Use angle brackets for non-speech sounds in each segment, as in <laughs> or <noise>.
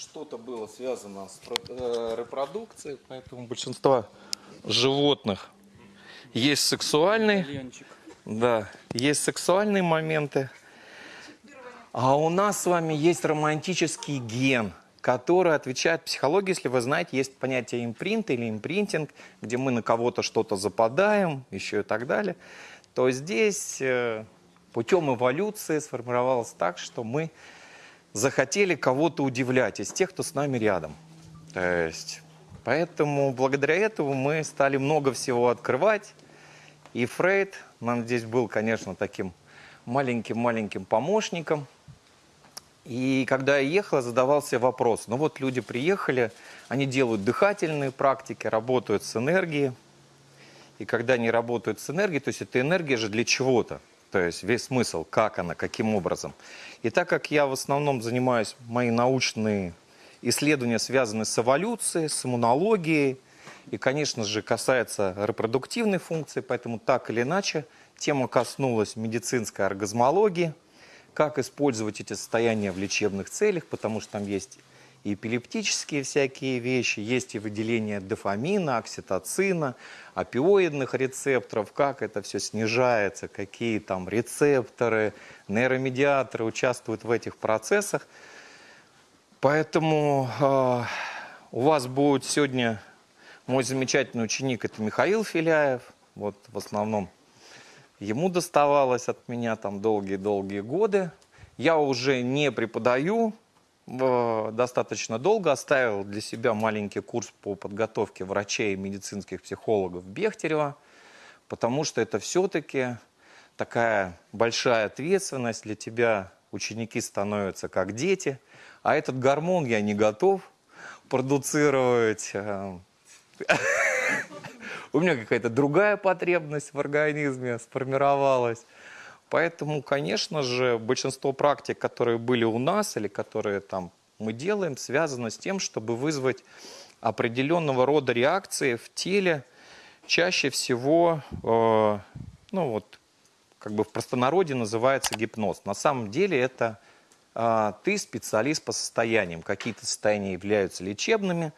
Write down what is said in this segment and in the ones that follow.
что-то было связано с э, репродукцией, поэтому большинство животных есть сексуальные, Ленчик. да, есть сексуальные моменты, а у нас с вами есть романтический ген, который отвечает психологии, если вы знаете, есть понятие импринт или импринтинг, где мы на кого-то что-то западаем, еще и так далее, то здесь э, путем эволюции сформировалось так, что мы захотели кого-то удивлять из тех, кто с нами рядом. То есть, поэтому благодаря этому мы стали много всего открывать. И Фрейд нам здесь был, конечно, таким маленьким-маленьким помощником. И когда я ехал, я задавался вопрос. Ну вот люди приехали, они делают дыхательные практики, работают с энергией. И когда они работают с энергией, то есть эта энергия же для чего-то. То есть весь смысл, как она, каким образом. И так как я в основном занимаюсь, мои научные исследования связаны с эволюцией, с иммунологией, и, конечно же, касается репродуктивной функции, поэтому так или иначе тема коснулась медицинской оргазмологии, как использовать эти состояния в лечебных целях, потому что там есть эпилептические всякие вещи, есть и выделение дофамина, окситоцина, опиоидных рецепторов, как это все снижается, какие там рецепторы, нейромедиаторы участвуют в этих процессах. Поэтому э, у вас будет сегодня мой замечательный ученик, это Михаил Филяев. Вот в основном ему доставалось от меня там долгие-долгие годы. Я уже не преподаю, достаточно долго оставил для себя маленький курс по подготовке врачей и медицинских психологов Бехтерева, потому что это все-таки такая большая ответственность для тебя. Ученики становятся как дети, а этот гормон я не готов продуцировать. э, <laughs> У меня какая-то другая потребность в организме сформировалась. Поэтому, конечно же, большинство практик, которые были у нас или которые там мы делаем, связано с тем, чтобы вызвать определенного рода реакции в теле. Чаще всего, э, ну вот, как бы в простонародье называется гипноз. На самом деле это э, ты специалист по состояниям. Какие-то состояния являются лечебными,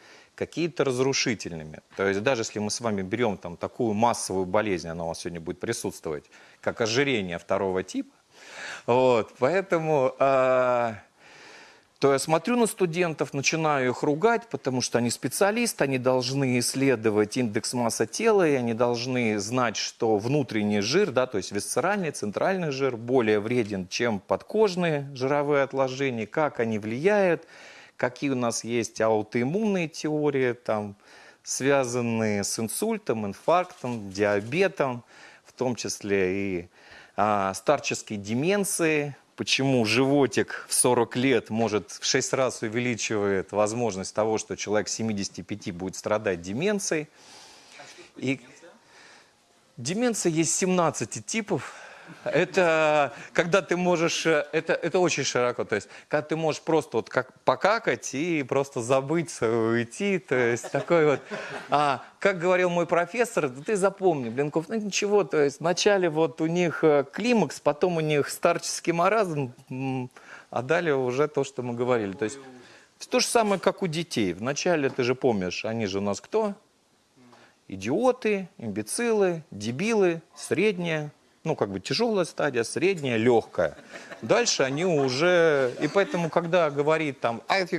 какие-то разрушительными. То есть даже если мы с вами берем там такую массовую болезнь, она у вас сегодня будет присутствовать, как ожирение второго типа, вот, поэтому э, то я смотрю на студентов, начинаю их ругать, потому что они специалисты, они должны исследовать индекс массы тела, и они должны знать, что внутренний жир, да, то есть висцеральный, центральный жир, более вреден, чем подкожные жировые отложения, как они влияют, какие у нас есть аутоиммунные теории, там, связанные с инсультом, инфарктом, диабетом, в том числе и а, старческой деменцией, почему животик в 40 лет может в 6 раз увеличивает возможность того, что человек 75 будет страдать деменцией. И деменция есть 17 типов. Это когда ты можешь, э, это, это очень широко, то есть когда ты можешь просто вот как покакать и просто забыться, уйти, то есть такой вот, а, как говорил мой профессор, ты запомни, Блинков, ну ничего, то есть вначале вот у них э, климакс, потом у них старческий маразм, а далее уже то, что мы говорили, то есть то же самое, как у детей, вначале ты же помнишь, они же у нас кто? Идиоты, имбецилы, дебилы, средняя, ну, как бы тяжелая стадия, средняя, легкая. Дальше они уже... И поэтому, когда говорит там, «А, ты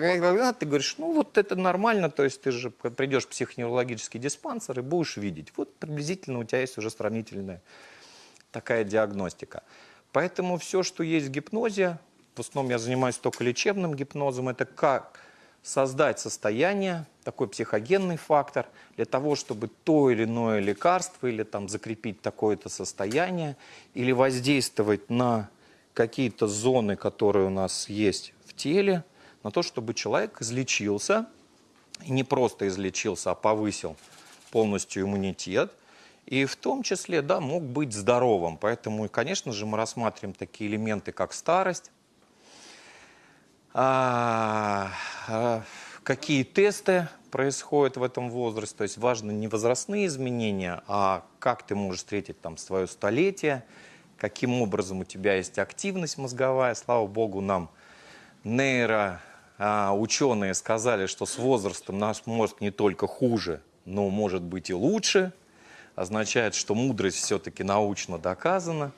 ты говоришь, ну, вот это нормально, то есть ты же придешь в психоневрологический диспансер и будешь видеть. Вот приблизительно у тебя есть уже сравнительная такая диагностика. Поэтому все, что есть в гипнозе, в основном я занимаюсь только лечебным гипнозом, это как создать состояние, такой психогенный фактор, для того, чтобы то или иное лекарство или там закрепить такое-то состояние, или воздействовать на какие-то зоны, которые у нас есть в теле, на то, чтобы человек излечился, и не просто излечился, а повысил полностью иммунитет, и в том числе, да, мог быть здоровым. Поэтому, конечно же, мы рассматриваем такие элементы, как старость, а, а, какие тесты происходят в этом возрасте. То есть важны не возрастные изменения, а как ты можешь встретить там свое столетие, каким образом у тебя есть активность мозговая. Слава богу, нам нейро а, ученые сказали, что с возрастом наш мозг не только хуже, но может быть и лучше, означает, что мудрость все-таки научно доказана.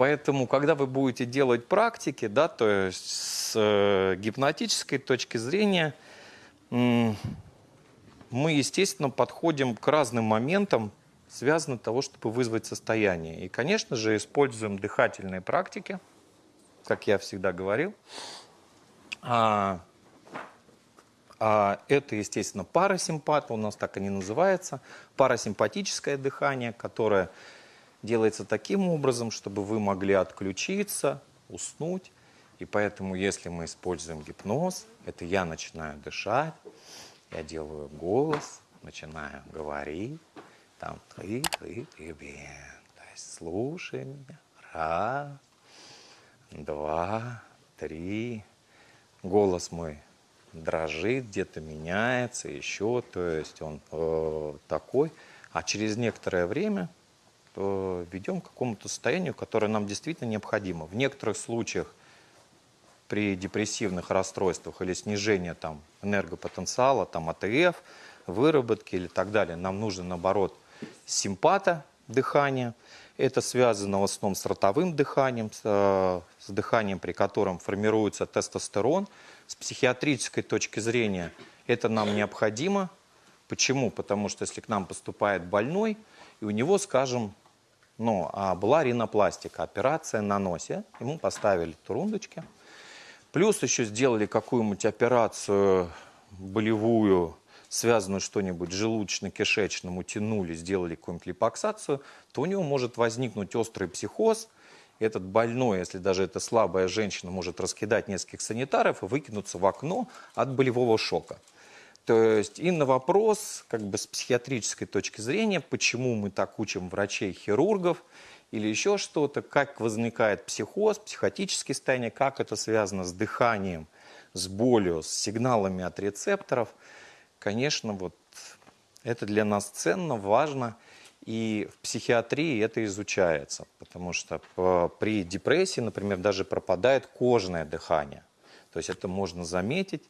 Поэтому, когда вы будете делать практики, да, то есть с э, гипнотической точки зрения, мы, естественно, подходим к разным моментам, связанным с того, чтобы вызвать состояние. И, конечно же, используем дыхательные практики, как я всегда говорил. А, а это, естественно, парасимпат, у нас так и не называется, парасимпатическое дыхание, которое делается таким образом, чтобы вы могли отключиться, уснуть. И поэтому, если мы используем гипноз, это я начинаю дышать, я делаю голос, начинаю говорить, там, ты, ты, ты, бен. То есть слушай меня. Раз, два, три. Голос мой дрожит, где-то меняется, еще, то есть он э, такой. А через некоторое время ведем к какому-то состоянию, которое нам действительно необходимо. В некоторых случаях при депрессивных расстройствах или снижении там, энергопотенциала, там, АТФ, выработки или так далее, нам нужно, наоборот, симпата дыхания. Это связано в основном с ротовым дыханием, с, э, с дыханием, при котором формируется тестостерон – с психиатрической точки зрения это нам необходимо. Почему? Потому что если к нам поступает больной, и у него, скажем, ну, а была ринопластика, операция на носе, ему поставили турундочки, плюс еще сделали какую-нибудь операцию болевую, связанную что-нибудь желудочно-кишечным, утянули, сделали какую-нибудь липоксацию, то у него может возникнуть острый психоз – этот больной, если даже это слабая женщина, может раскидать нескольких санитаров и выкинуться в окно от болевого шока. То есть и на вопрос, как бы с психиатрической точки зрения, почему мы так учим врачей, хирургов или еще что-то, как возникает психоз, психотические состояния, как это связано с дыханием, с болью, с сигналами от рецепторов. Конечно, вот это для нас ценно, важно – и в психиатрии это изучается, потому что при депрессии, например, даже пропадает кожное дыхание. То есть это можно заметить.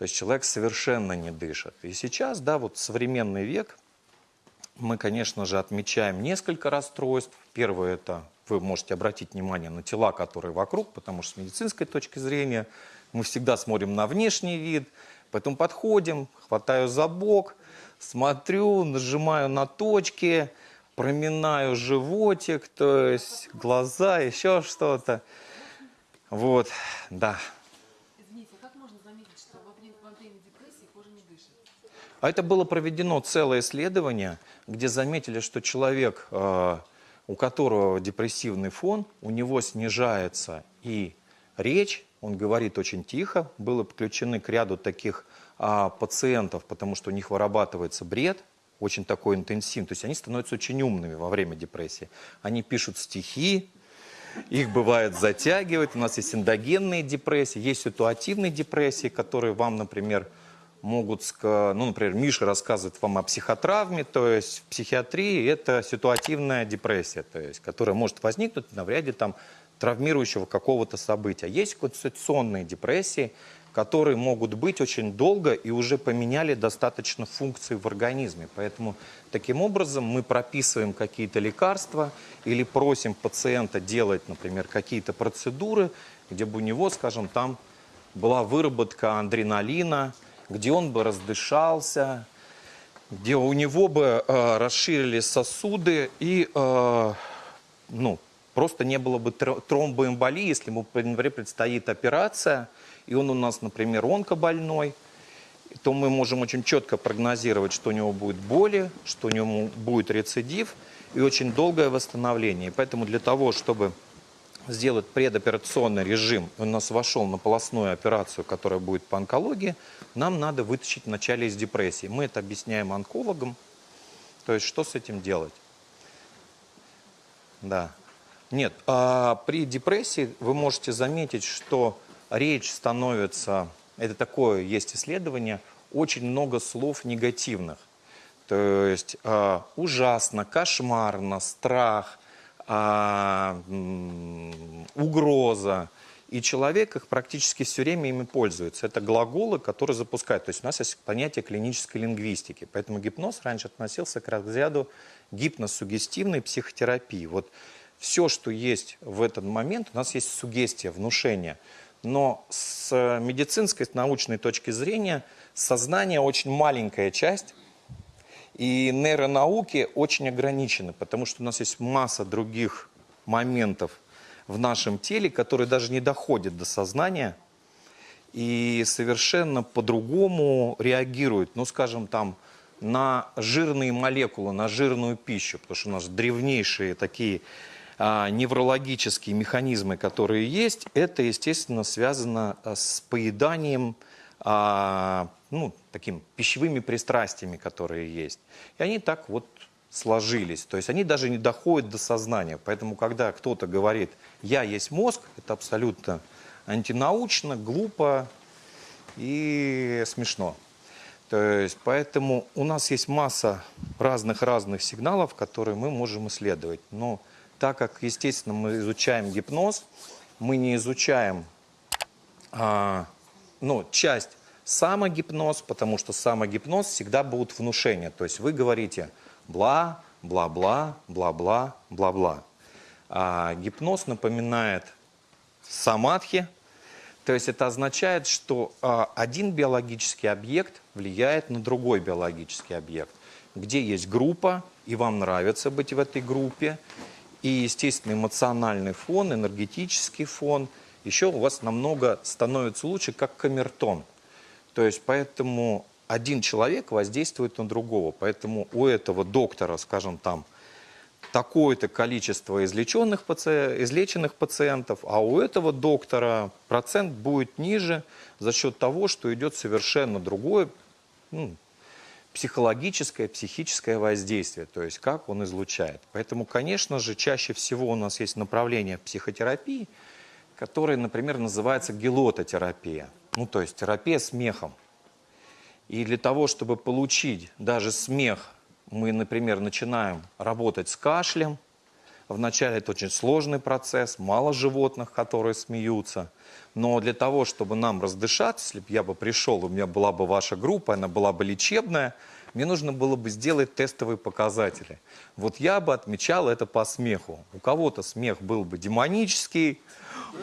То есть человек совершенно не дышит. И сейчас, да, вот современный век, мы, конечно же, отмечаем несколько расстройств. Первое – это вы можете обратить внимание на тела, которые вокруг, потому что с медицинской точки зрения мы всегда смотрим на внешний вид, потом подходим, хватаю за бок, смотрю, нажимаю на точки, проминаю животик, то есть глаза, еще что-то. Вот, да. Извините, а как можно заметить, что во время, во время депрессии кожа не дышит? А это было проведено целое исследование, где заметили, что человек, э, у которого депрессивный фон, у него снижается и речь, он говорит очень тихо, было подключены к ряду таких а, пациентов, потому что у них вырабатывается бред, очень такой интенсивный. То есть они становятся очень умными во время депрессии. Они пишут стихи, их бывает затягивает. У нас есть эндогенные депрессии, есть ситуативные депрессии, которые вам, например, могут, ну, например, Миша рассказывает вам о психотравме, то есть в психиатрии это ситуативная депрессия, то есть, которая может возникнуть на ряде там травмирующего какого-то события. Есть конституционные депрессии, которые могут быть очень долго и уже поменяли достаточно функции в организме. Поэтому таким образом мы прописываем какие-то лекарства или просим пациента делать, например, какие-то процедуры, где бы у него, скажем, там была выработка адреналина, где он бы раздышался, где у него бы э, расширились сосуды и э, ну, просто не было бы тромбоэмболии, если ему, например, предстоит операция – и он у нас, например, онкобольной, то мы можем очень четко прогнозировать, что у него будет боли, что у него будет рецидив и очень долгое восстановление. Поэтому для того, чтобы сделать предоперационный режим, он у нас вошел на полостную операцию, которая будет по онкологии, нам надо вытащить вначале из депрессии. Мы это объясняем онкологам. То есть что с этим делать? Да. Нет, а при депрессии вы можете заметить, что речь становится, это такое есть исследование, очень много слов негативных. То есть э, ужасно, кошмарно, страх, э, угроза и человек их практически все время ими пользуется. Это глаголы, которые запускают. То есть у нас есть понятие клинической лингвистики. Поэтому гипноз раньше относился к разряду гипносугестивной психотерапии. Вот все, что есть в этот момент, у нас есть сугестия, внушение. Но с медицинской, с научной точки зрения, сознание очень маленькая часть, и нейронауки очень ограничены, потому что у нас есть масса других моментов в нашем теле, которые даже не доходят до сознания и совершенно по-другому реагируют, ну, скажем, там, на жирные молекулы, на жирную пищу, потому что у нас древнейшие такие а, неврологические механизмы, которые есть, это, естественно, связано а, с поеданием, а, ну, таким пищевыми пристрастиями, которые есть. И они так вот сложились. То есть они даже не доходят до сознания. Поэтому, когда кто-то говорит «я есть мозг», это абсолютно антинаучно, глупо и смешно. То есть, поэтому у нас есть масса разных-разных сигналов, которые мы можем исследовать. Но так как, естественно, мы изучаем гипноз, мы не изучаем а, ну, часть самогипноз, потому что самогипноз всегда будет внушение. То есть вы говорите – бла, бла-бла, бла-бла, бла-бла. А гипноз напоминает самадхи, то есть это означает, что а, один биологический объект влияет на другой биологический объект. Где есть группа, и вам нравится быть в этой группе, и, естественно, эмоциональный фон, энергетический фон, еще у вас намного становится лучше, как камертон. То есть поэтому один человек воздействует на другого. Поэтому у этого доктора, скажем там, такое-то количество излеченных, паци... излеченных пациентов, а у этого доктора процент будет ниже за счет того, что идет совершенно другое ну, психологическое, психическое воздействие, то есть как он излучает. Поэтому, конечно же, чаще всего у нас есть направление психотерапии, которое, например, называется гелототерапия, ну то есть терапия смехом. И для того, чтобы получить даже смех, мы, например, начинаем работать с кашлем. Вначале это очень сложный процесс, мало животных, которые смеются. Но для того, чтобы нам раздышаться, если бы я бы пришел, у меня была бы ваша группа, она была бы лечебная, мне нужно было бы сделать тестовые показатели. Вот я бы отмечал это по смеху. У кого-то смех был бы демонический,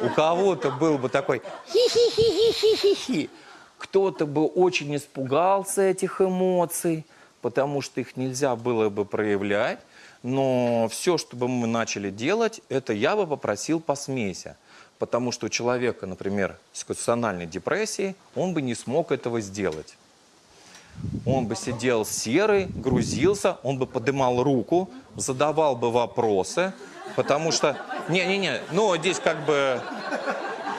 у кого-то был бы такой хи-хи-хи-хи-хи-хи. Кто-то бы очень испугался этих эмоций, потому что их нельзя было бы проявлять. Но все, что бы мы начали делать, это я бы попросил посмейся. Потому что у человека, например, с конституциональной депрессией, он бы не смог этого сделать. Он бы сидел серый, грузился, он бы подымал руку, задавал бы вопросы, потому что... Не-не-не, ну здесь как бы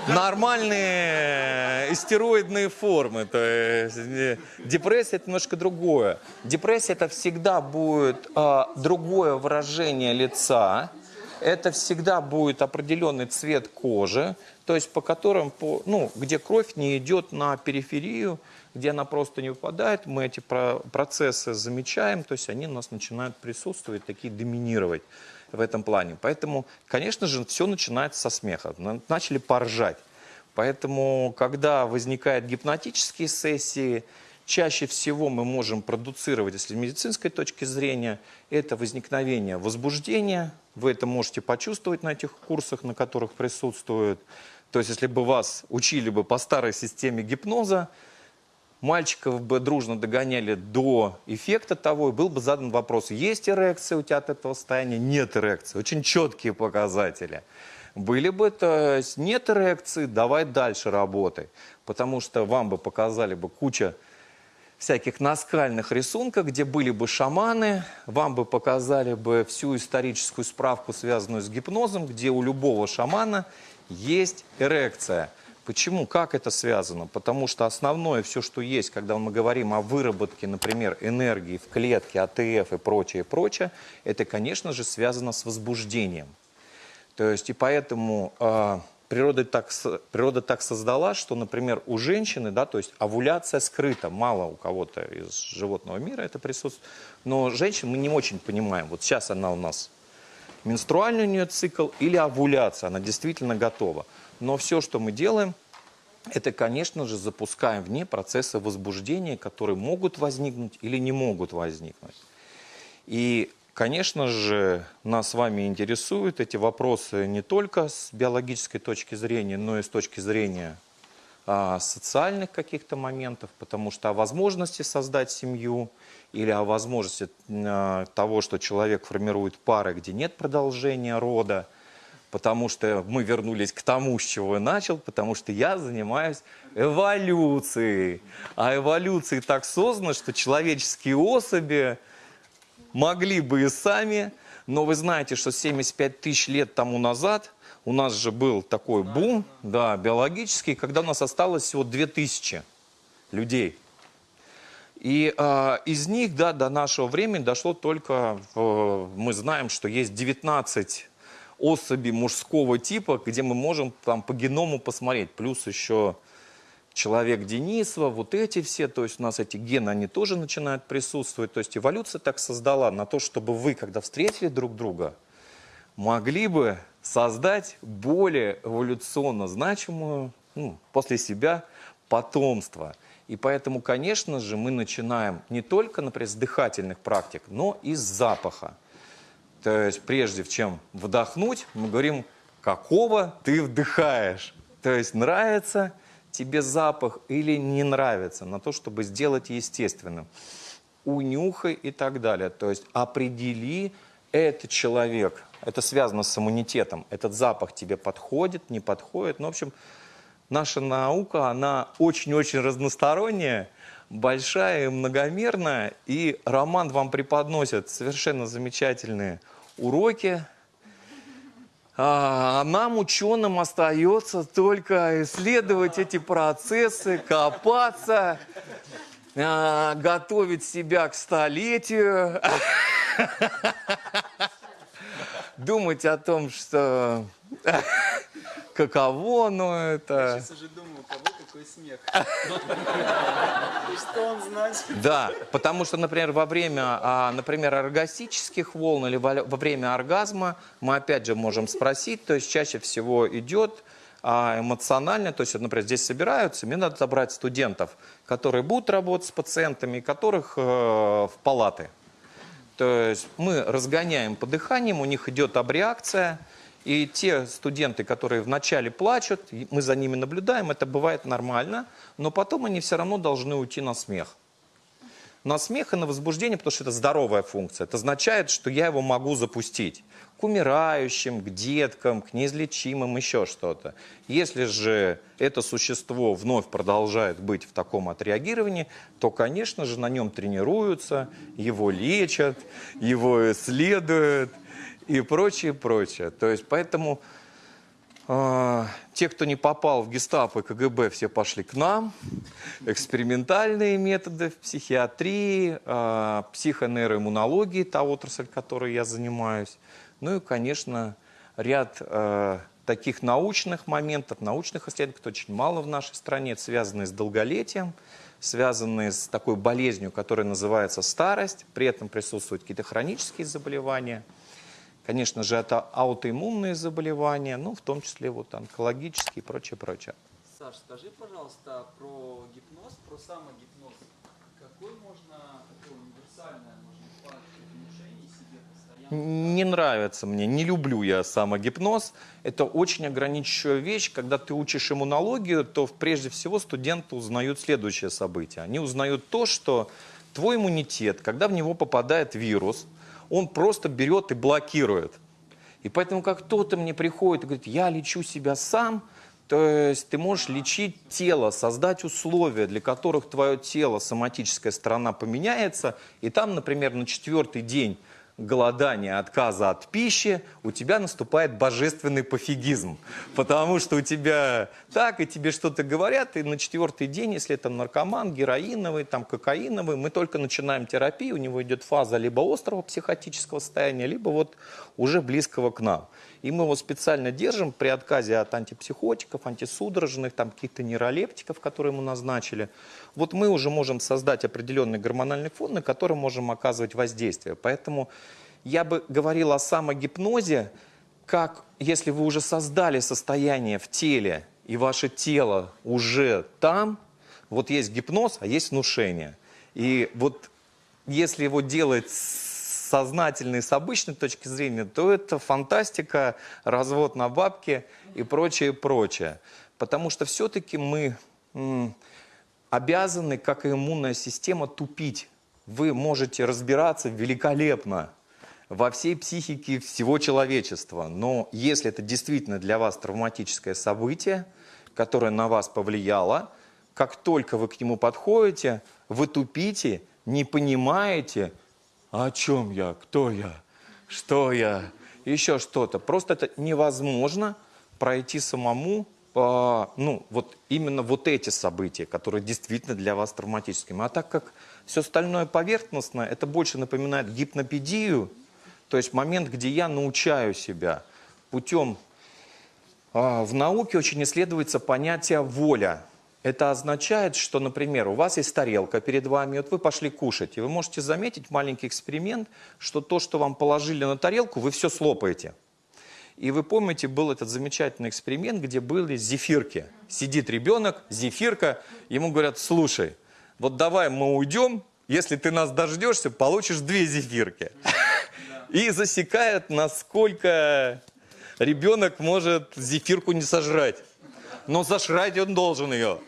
нормальные истероидные формы. То есть депрессия это немножко другое. Депрессия это всегда будет а, другое выражение лица. Это всегда будет определенный цвет кожи, то есть по которым, по, ну, где кровь не идет на периферию, где она просто не выпадает, мы эти процессы замечаем, то есть они у нас начинают присутствовать, такие доминировать в этом плане. Поэтому, конечно же, все начинается со смеха. Начали поржать. Поэтому, когда возникают гипнотические сессии, чаще всего мы можем продуцировать, если с медицинской точки зрения, это возникновение возбуждения. Вы это можете почувствовать на этих курсах, на которых присутствуют. То есть, если бы вас учили бы по старой системе гипноза, мальчиков бы дружно догоняли до эффекта того, и был бы задан вопрос, есть эрекция у тебя от этого состояния, нет эрекции. Очень четкие показатели. Были бы, то есть нет эрекции, давай дальше работай. Потому что вам бы показали бы куча всяких наскальных рисунков, где были бы шаманы, вам бы показали бы всю историческую справку, связанную с гипнозом, где у любого шамана есть эрекция. Почему? Как это связано? Потому что основное все, что есть, когда мы говорим о выработке, например, энергии в клетке, АТФ и прочее, прочее, это, конечно же, связано с возбуждением. То есть и поэтому э, природа, так, природа так создала, что, например, у женщины, да, то есть овуляция скрыта, мало у кого-то из животного мира это присутствует, но женщин мы не очень понимаем. Вот сейчас она у нас менструальный у нее цикл или овуляция, она действительно готова. Но все, что мы делаем, это, конечно же, запускаем в ней процессы возбуждения, которые могут возникнуть или не могут возникнуть. И, конечно же, нас с вами интересуют эти вопросы не только с биологической точки зрения, но и с точки зрения а, социальных каких-то моментов, потому что о возможности создать семью или о возможности а, того, что человек формирует пары, где нет продолжения рода, потому что мы вернулись к тому, с чего я начал, потому что я занимаюсь эволюцией. А эволюция так создана, что человеческие особи могли бы и сами, но вы знаете, что 75 тысяч лет тому назад у нас же был такой бум, да, биологический, когда у нас осталось всего 2000 людей. И э, из них, да, до нашего времени дошло только, э, мы знаем, что есть 19 особей мужского типа, где мы можем там по геному посмотреть. Плюс еще человек Денисова, вот эти все, то есть у нас эти гены, они тоже начинают присутствовать. То есть эволюция так создала на то, чтобы вы, когда встретили друг друга, могли бы создать более эволюционно значимую ну, после себя потомство. И поэтому, конечно же, мы начинаем не только, например, с дыхательных практик, но и с запаха. То есть прежде чем вдохнуть, мы говорим, какого ты вдыхаешь. То есть нравится тебе запах или не нравится, на то, чтобы сделать естественным. Унюхай и так далее. То есть определи, этот человек, это связано с иммунитетом, этот запах тебе подходит, не подходит. Ну, в общем, наша наука, она очень-очень разносторонняя, большая и многомерная. И Роман вам преподносит совершенно замечательные уроки, а нам, ученым, остается только исследовать эти процессы, копаться, а, готовить себя к столетию, <laughs> думать о том, что <laughs> каково оно это. Я сейчас уже думаю, кого какой смех. <laughs> Что он значит? Да, потому что, например, во время, а, например, оргастических волн или во время оргазма мы опять же можем спросить, то есть чаще всего идет а, эмоционально, то есть, например, здесь собираются, мне надо забрать студентов, которые будут работать с пациентами, которых э, в палаты. То есть мы разгоняем по дыханиям, у них идет абреакция, и те студенты, которые вначале плачут, мы за ними наблюдаем, это бывает нормально, но потом они все равно должны уйти на смех. На смех и на возбуждение, потому что это здоровая функция. Это означает, что я его могу запустить к умирающим, к деткам, к неизлечимым, еще что-то. Если же это существо вновь продолжает быть в таком отреагировании, то, конечно же, на нем тренируются, его лечат, его исследуют и прочее, прочее. То есть поэтому э, те, кто не попал в гестапо и КГБ, все пошли к нам. Экспериментальные методы в психиатрии, э, психонейроиммунологии, та отрасль, которой я занимаюсь. Ну и, конечно, ряд э, таких научных моментов, научных исследований, которые очень мало в нашей стране, связанные с долголетием, связанные с такой болезнью, которая называется старость, при этом присутствуют какие-то хронические заболевания – Конечно же, это аутоиммунные заболевания, ну, в том числе вот онкологические и прочее, прочее. Саш, скажи, пожалуйста, про гипноз, про самогипноз. Какой можно, такое универсальное, можно внушения себе постоянно? Не нравится мне, не люблю я самогипноз. Это очень ограничивающая вещь. Когда ты учишь иммунологию, то прежде всего студенты узнают следующее событие. Они узнают то, что твой иммунитет, когда в него попадает вирус – он просто берет и блокирует. И поэтому, как кто-то мне приходит и говорит, я лечу себя сам, то есть ты можешь лечить тело, создать условия, для которых твое тело, соматическая сторона поменяется, и там, например, на четвертый день голодания, отказа от пищи, у тебя наступает божественный пофигизм. Потому что у тебя так, и тебе что-то говорят, и на четвертый день, если это наркоман, героиновый, там, кокаиновый, мы только начинаем терапию, у него идет фаза либо острого психотического состояния, либо вот уже близкого к нам. И мы его специально держим при отказе от антипсихотиков, антисудорожных, там каких-то нейролептиков, которые ему назначили. Вот мы уже можем создать определенный гормональный фон, на который можем оказывать воздействие. Поэтому я бы говорил о самогипнозе как если вы уже создали состояние в теле, и ваше тело уже там, вот есть гипноз, а есть внушение. И вот если его делать с сознательной, с обычной точки зрения, то это фантастика, развод на бабки и прочее, прочее. Потому что все-таки мы обязаны, как и иммунная система, тупить. Вы можете разбираться великолепно во всей психике всего человечества. Но если это действительно для вас травматическое событие, которое на вас повлияло, как только вы к нему подходите, вы тупите, не понимаете, о чем я, кто я, что я, еще что-то. Просто это невозможно пройти самому, по, ну, вот именно вот эти события, которые действительно для вас травматическими. А так как все остальное поверхностно, это больше напоминает гипнопедию, то есть момент, где я научаю себя путем... а, В науке очень исследуется понятие «воля». Это означает, что, например, у вас есть тарелка перед вами, вот вы пошли кушать, и вы можете заметить маленький эксперимент, что то, что вам положили на тарелку, вы все слопаете. И вы помните, был этот замечательный эксперимент, где были зефирки. Сидит ребенок, зефирка, ему говорят, слушай, вот давай мы уйдем, если ты нас дождешься, получишь две зефирки. И засекают, насколько ребенок может зефирку не сожрать. Но зажрать он должен ее.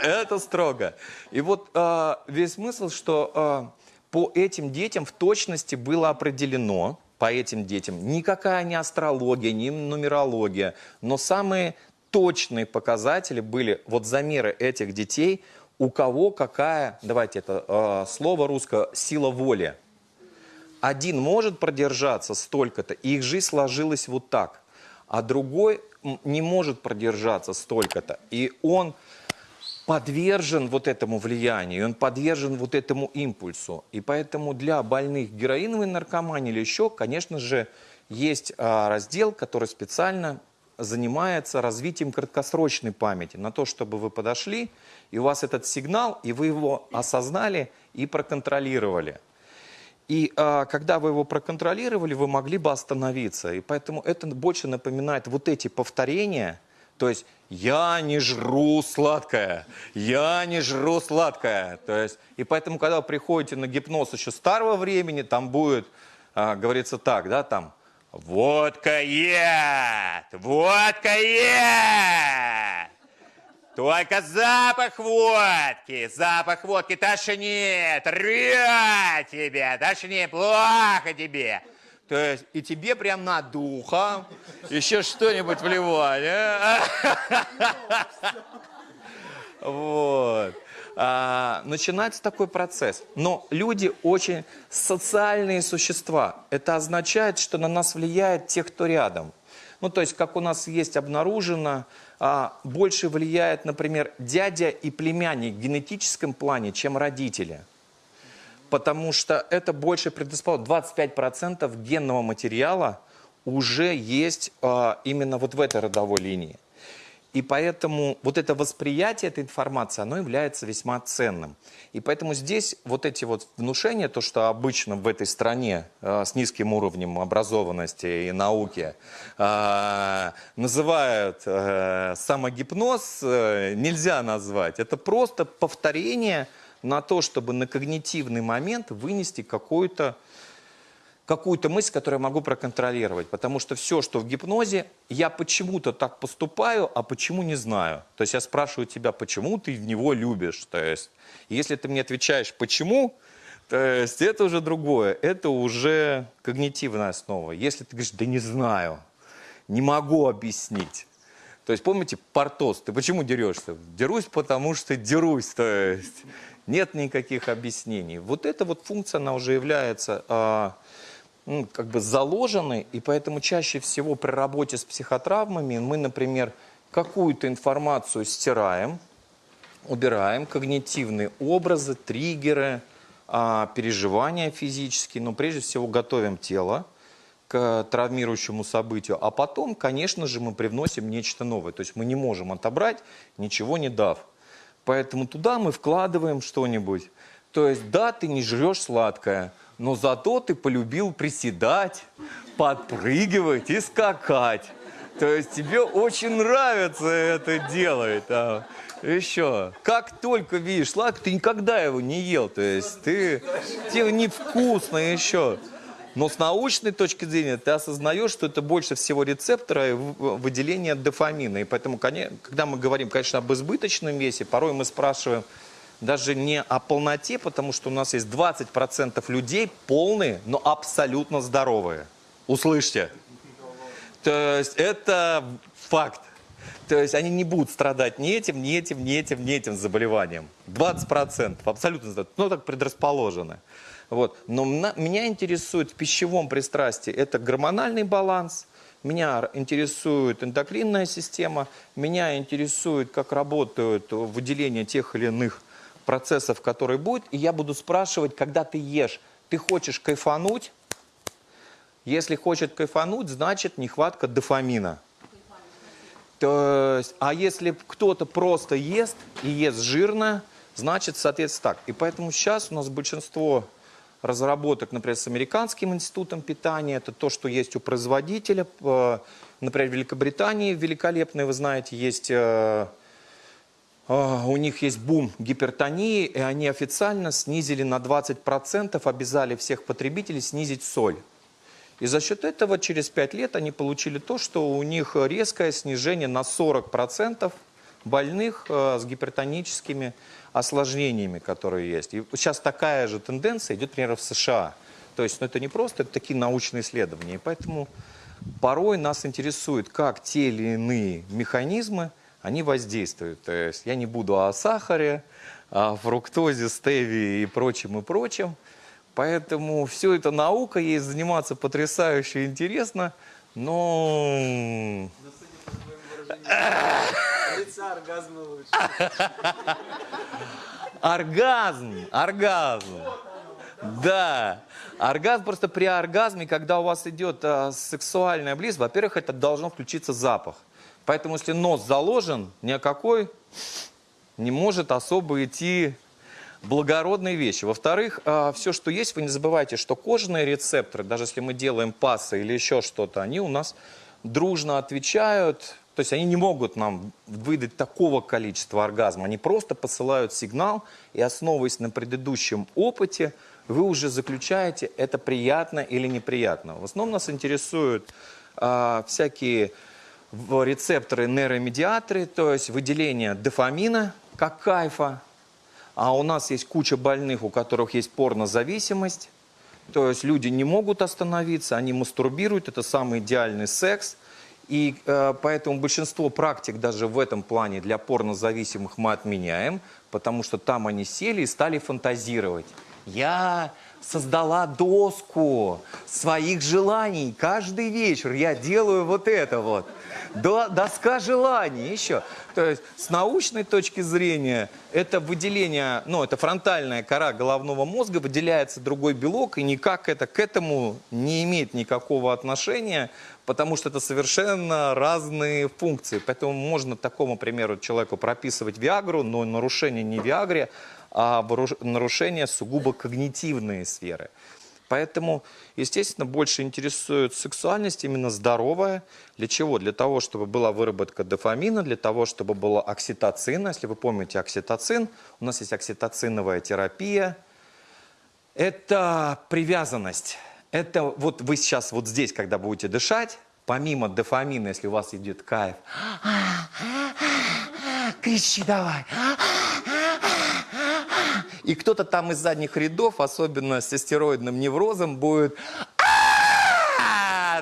Это строго. И вот а, весь смысл, что а, по этим детям в точности было определено, по этим детям, никакая не астрология, не нумерология, но самые точные показатели были, вот замеры этих детей, у кого какая, давайте это а, слово русское, сила воли. Один может продержаться столько-то, и их жизнь сложилась вот так, а другой не может продержаться столько-то, и он подвержен вот этому влиянию, он подвержен вот этому импульсу. И поэтому для больных героиновой наркоманией или еще, конечно же, есть а, раздел, который специально занимается развитием краткосрочной памяти, на то, чтобы вы подошли, и у вас этот сигнал, и вы его осознали и проконтролировали. И а, когда вы его проконтролировали, вы могли бы остановиться. И поэтому это больше напоминает вот эти повторения. То есть я не жру сладкое, я не жру сладкое. То есть, и поэтому, когда вы приходите на гипноз еще старого времени, там будет, а, говорится так, да, там, водка яд, водка яд. Только запах водки, запах водки тошнит, рвет тебя, тошнит, плохо тебе. То есть и тебе прям на духа еще что-нибудь вливать. а? <laughs> Вот. А, начинается такой процесс. Но люди очень социальные существа. Это означает, что на нас влияет те, кто рядом. Ну, то есть, как у нас есть обнаружено, а, больше влияет, например, дядя и племянник в генетическом плане, чем родители. Потому что это больше предрасположено. 25% генного материала уже есть а, именно вот в этой родовой линии. И поэтому вот это восприятие этой информации, оно является весьма ценным. И поэтому здесь вот эти вот внушения, то, что обычно в этой стране э, с низким уровнем образованности и науки э, называют э, самогипноз, э, нельзя назвать. Это просто повторение на то, чтобы на когнитивный момент вынести какую-то какую-то мысль, которую я могу проконтролировать. Потому что все, что в гипнозе, я почему-то так поступаю, а почему не знаю. То есть я спрашиваю тебя, почему ты него любишь. То есть, если ты мне отвечаешь, почему, то есть это уже другое. Это уже когнитивная основа. Если ты говоришь, да не знаю, не могу объяснить. То есть, помните, Портос, ты почему дерешься? Дерусь, потому что дерусь. То есть, нет никаких объяснений. Вот эта вот функция, она уже является а, ну, как бы заложены, и поэтому чаще всего при работе с психотравмами мы, например, какую-то информацию стираем, убираем, когнитивные образы, триггеры, а, переживания физические, но прежде всего готовим тело к травмирующему событию, а потом, конечно же, мы привносим нечто новое. То есть мы не можем отобрать, ничего не дав. Поэтому туда мы вкладываем что-нибудь. То есть, да, ты не жрешь сладкое, но зато ты полюбил приседать, подпрыгивать и скакать. То есть тебе очень нравится это делать. а. Еще, как только видишь сладкое, ты никогда его не ел. То есть ты, тебе невкусно еще. Но с научной точки зрения ты осознаешь, что это больше всего рецептора выделения дофамина. И поэтому, когда мы говорим, конечно, об избыточном весе, порой мы спрашиваем даже не о полноте, потому что у нас есть 20% людей полные, но абсолютно здоровые. Услышьте. То есть это факт. То есть они не будут страдать ни этим, ни этим, ни этим, ни этим заболеванием. 20% абсолютно. Ну, так предрасположены. Вот. Но меня интересует в пищевом пристрастии это гормональный баланс, меня интересует эндокринная система, меня интересует, как работают выделение тех или иных процессов, которые будут. И я буду спрашивать, когда ты ешь, ты хочешь кайфануть? Если хочет кайфануть, значит нехватка дофамина. То есть, а если кто-то просто ест и ест жирно, значит, соответственно, так. И поэтому сейчас у нас большинство разработок, например, с Американским институтом питания, это то, что есть у производителя. Э, Например, в Великобритании великолепные, вы знаете, есть... э, а, У них есть бум гипертонии, и они официально снизили на 20%, обязали всех потребителей снизить соль. И за счет этого через 5 лет они получили то, что у них резкое снижение на 40% больных э, с гипертоническими осложнениями, которые есть. И сейчас такая же тенденция идет, например, в США. То есть ну, это не просто, это такие научные исследования. И поэтому порой нас интересует, как те или иные механизмы, они воздействуют. То есть я не буду о сахаре, о фруктозе, стевии и прочем, и прочем. Поэтому все это наука, ей заниматься потрясающе интересно, но Но лица, оргазма лучше. оргазм, оргазм. Да, оргазм просто при оргазме, когда у вас идет а, сексуальная близость, во-первых, это должно включиться запах. Поэтому если нос заложен, ни о какой не может особо идти благородные вещи. Во-вторых, все, что есть, вы не забывайте, что кожные рецепторы, даже если мы делаем пасы или еще что-то, они у нас дружно отвечают, то есть они не могут нам выдать такого количества оргазма, они просто посылают сигнал, и основываясь на предыдущем опыте, вы уже заключаете, это приятно или неприятно. В основном нас интересуют а, всякие рецепторы, нейромедиаторы, то есть выделение дофамина как кайфа, а у нас есть куча больных, у которых есть порнозависимость. То есть люди не могут остановиться, они мастурбируют, это самый идеальный секс. И э, поэтому большинство практик даже в этом плане для порнозависимых мы отменяем, потому что там они сели и стали фантазировать. Я создала доску своих желаний. Каждый вечер я делаю вот это вот. До- Доска желаний еще. То есть с научной точки зрения это выделение, ну это фронтальная кора головного мозга, выделяется другой белок и никак это к этому не имеет никакого отношения, потому что это совершенно разные функции. Поэтому можно такому примеру человеку прописывать Виагру, но нарушение не Виагре, а нарушение сугубо когнитивные сферы. Поэтому, естественно, больше интересует сексуальность именно здоровая. Для чего? Для того, чтобы была выработка дофамина, для того, чтобы была окситоцина. Если вы помните окситоцин, у нас есть окситоциновая терапия. Это привязанность. Это вот вы сейчас вот здесь, когда будете дышать, помимо дофамина, если у вас идет кайф, кричи давай. И кто-то там из задних рядов, особенно с стероидным неврозом, будет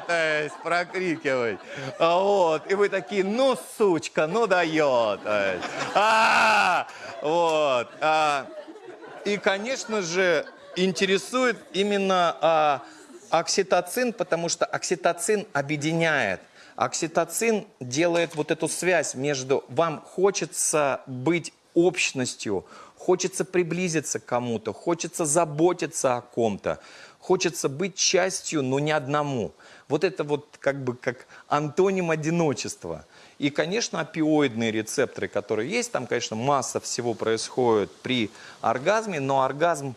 то есть прокрикивать. А Вот. И вы такие, ну, сучка, ну дает. «А-а-а!» Вот. А, И, конечно же, интересует именно а, окситоцин, потому что окситоцин объединяет. Окситоцин делает вот эту связь между вам хочется быть общностью, хочется приблизиться к кому-то, хочется заботиться о ком-то, хочется быть частью, но не одному. Вот это вот как бы как антоним одиночества. И, конечно, опиоидные рецепторы, которые есть, там, конечно, масса всего происходит при оргазме, но оргазм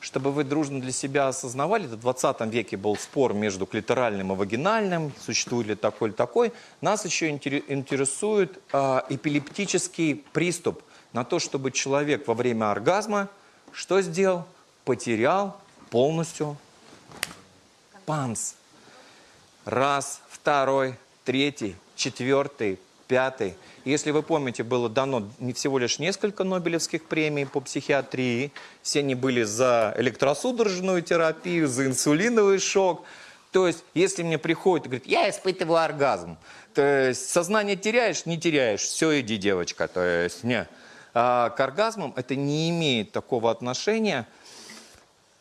чтобы вы дружно для себя осознавали, в 20 веке был спор между клиторальным и вагинальным, существует ли такой или такой. Нас еще интере- интересует а, эпилептический приступ на то, чтобы человек во время оргазма что сделал? Потерял полностью панс. Раз, второй, третий, четвертый, пятый. Если вы помните, было дано всего лишь несколько Нобелевских премий по психиатрии. Все они были за электросудорожную терапию, за инсулиновый шок. То есть, если мне приходит и говорит, я испытываю оргазм, то есть сознание теряешь, не теряешь, все, иди, девочка. То есть, не. А к оргазмам это не имеет такого отношения.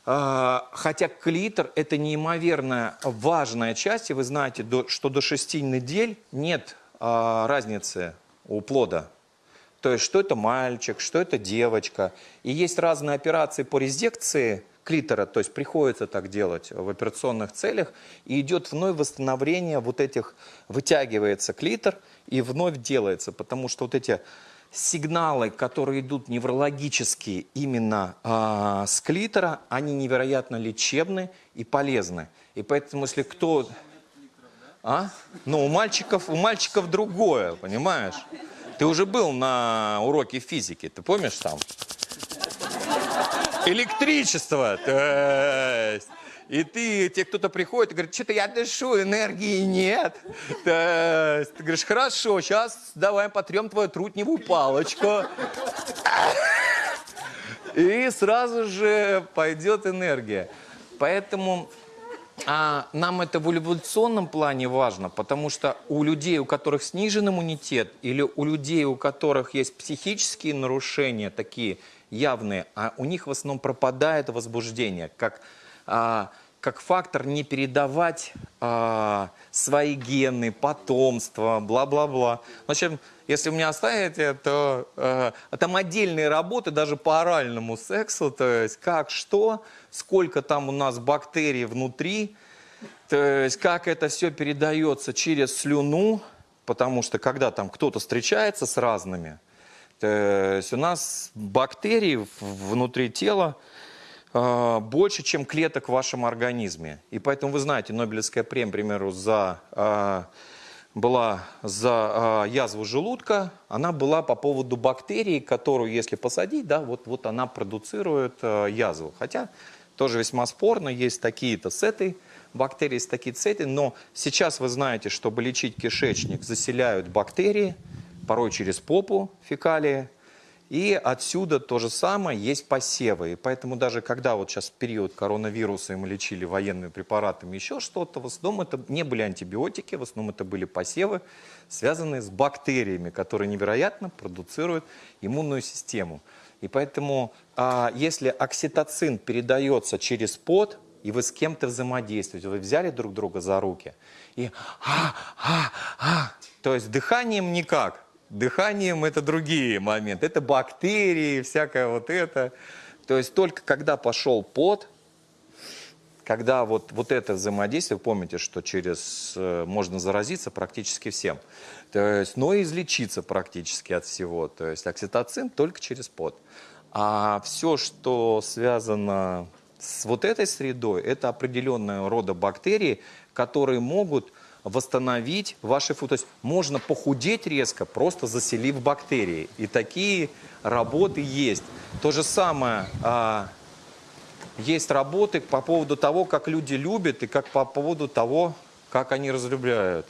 А, Хотя клитор – это неимоверно важная часть, и вы знаете, что до 6 недель нет а, разницы у плода. То есть, что это мальчик, что это девочка. И есть разные операции по резекции клитора, то есть приходится так делать в операционных целях, и идет вновь восстановление вот этих, вытягивается клитор и вновь делается, потому что вот эти сигналы, которые идут неврологические именно а, с клитора, они невероятно лечебны и полезны. И поэтому, если кто... А? Ну, у мальчиков, у мальчиков другое, понимаешь? Ты уже был на уроке физики, ты помнишь там? Электричество, то есть. И ты, тебе кто-то приходит и говорит, что-то я дышу, энергии нет. Есть, ты говоришь, хорошо, сейчас давай потрем твою трутневую палочку. И сразу же пойдет энергия. Поэтому а, нам это в эволюционном плане важно, потому что у людей, у которых снижен иммунитет, или у людей, у которых есть психические нарушения такие явные, а у них в основном пропадает возбуждение, как, как фактор не передавать а, свои гены, потомство, бла-бла-бла. В общем, если вы меня оставите, то э, там отдельные работы даже по оральному сексу, то есть как, что, сколько там у нас бактерий внутри, то есть как это все передается через слюну, потому что когда там кто-то встречается с разными, то есть у нас бактерий в- внутри тела э, больше, чем клеток в вашем организме. И поэтому вы знаете, Нобелевская премия, к примеру, за, э, была за э, язву желудка, она была по поводу бактерии, которую, если посадить, да, вот, вот она продуцирует язву. Хотя тоже весьма спорно, есть такие-то с этой бактерии, есть такие с этой, но сейчас вы знаете, чтобы лечить кишечник, заселяют бактерии, порой через попу фекалии, и отсюда то же самое, есть посевы. И поэтому даже когда вот сейчас период коронавируса мы лечили военными препаратами еще что-то, в основном это не были антибиотики, в основном это были посевы, связанные с бактериями, которые невероятно продуцируют иммунную систему. И поэтому, а, если окситоцин передается через пот, и вы с кем-то взаимодействуете, вы взяли друг друга за руки, и а, а, а, то есть дыханием никак, Дыханием это другие моменты. Это бактерии, всякое вот это. То есть только когда пошел пот, когда вот, вот это взаимодействие, помните, что через э, можно заразиться практически всем, то есть, но и излечиться практически от всего. То есть окситоцин только через пот. А все, что связано с вот этой средой, это определенного рода бактерии, которые могут восстановить ваши. То есть можно похудеть резко, просто заселив бактерии. И такие работы есть. То же самое, а, есть работы по поводу того, как люди любят, и как по поводу того, как они разлюбляют.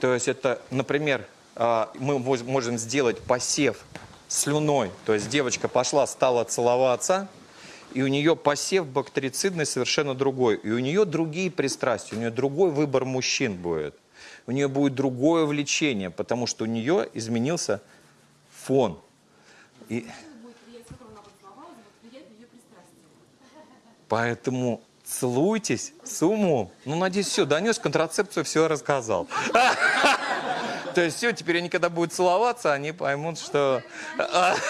То есть это, например, а, мы можем сделать посев слюной. То есть девочка пошла, стала целоваться, и у нее посев бактерицидный совершенно другой. И у нее другие пристрастия, у нее другой выбор мужчин будет. У нее будет другое влечение, потому что у нее изменился фон. И поэтому целуйтесь с умом. Ну, надеюсь, все, донес контрацепцию, все рассказал. <laughs> То есть все, теперь они когда будут целоваться, они поймут, что... <laughs>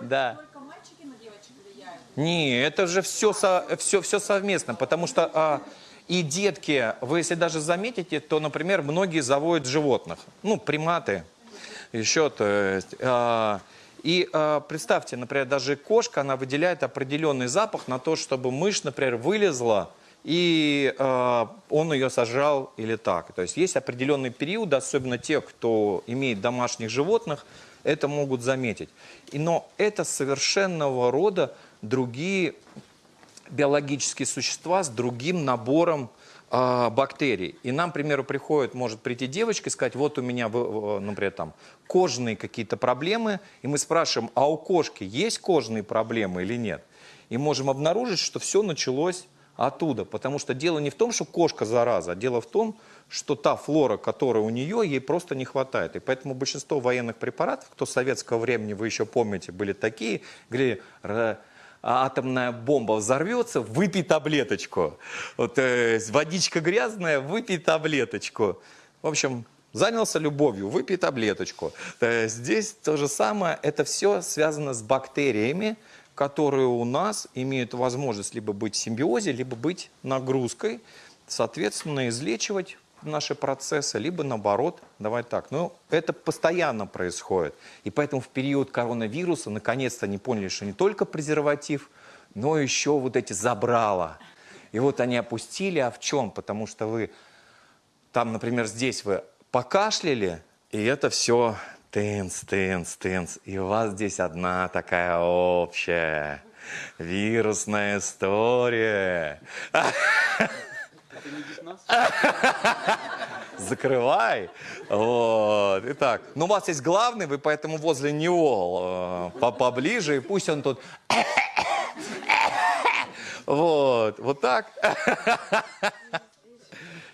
Да. Только мальчики на девочек влияют. Не, это же все, все, все совместно, потому что а, и детки, вы если даже заметите, то, например, многие заводят животных, ну, приматы, еще, то есть, а, И э, представьте, например, даже кошка, она выделяет определенный запах на то, чтобы мышь, например, вылезла, и э, он ее сожрал или так. То есть есть определенный период, особенно те, кто имеет домашних животных, это могут заметить. И, но это совершенного рода другие биологические существа с другим набором а, бактерий. И нам, к примеру, приходит, может прийти девочка и сказать, вот у меня, например, там, кожные какие-то проблемы, и мы спрашиваем, а у кошки есть кожные проблемы или нет? И можем обнаружить, что все началось оттуда, потому что дело не в том, что кошка зараза, а дело в том, что та флора, которая у нее, ей просто не хватает. И поэтому большинство военных препаратов, кто советского времени, вы еще помните, были такие, говорили, «Ра- атомная бомба взорвется, выпей таблеточку. Вот, э, водичка грязная, выпей таблеточку. В общем, занялся любовью, выпей таблеточку. Э, Здесь то же самое, это все связано с бактериями, которые у нас имеют возможность либо быть в симбиозе, либо быть нагрузкой, соответственно, излечивать наши процессы, либо наоборот, давай так. Но это постоянно происходит. И поэтому в период коронавируса наконец-то они поняли, что не только презерватив, но еще вот эти забрала. И вот они опустили, а в чем? Потому что вы там, например, здесь вы покашляли, и это все тынц, тынц, тынц. И у вас здесь одна такая общая вирусная история. <laughs> <laughs> Закрывай. Вот. Итак, ну у вас есть главный, вы поэтому возле него э, по- поближе, и пусть он тут... <laughs> Вот, вот так. <laughs>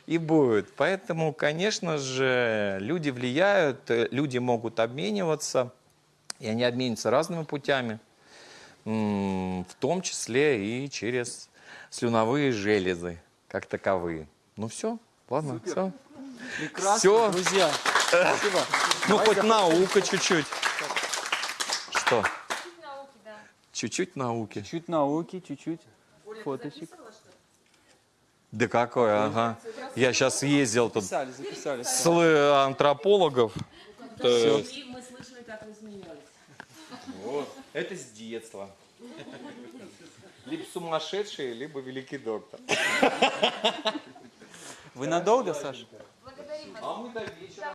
И будет. Поэтому, конечно же, люди влияют, э, люди могут обмениваться, и они обмениваются разными путями, в том числе и через слюновые железы, как таковые. Ну все, ладно, все. Прекрасно, Всё. друзья. Спасибо. Ну, хоть наука чуть-чуть. Что? Чуть науки, да. Чуть-чуть науки. Чуть науки, чуть-чуть фоточек. Да какой, ага. Я сейчас ездил тут Записали, записали. с антропологов. То есть- И мы слышали, как вы смеялись. Вот. Это с детства. Либо сумасшедший, либо великий доктор. Вы надолго, Саша? Благодарим вас. А мы до вечера.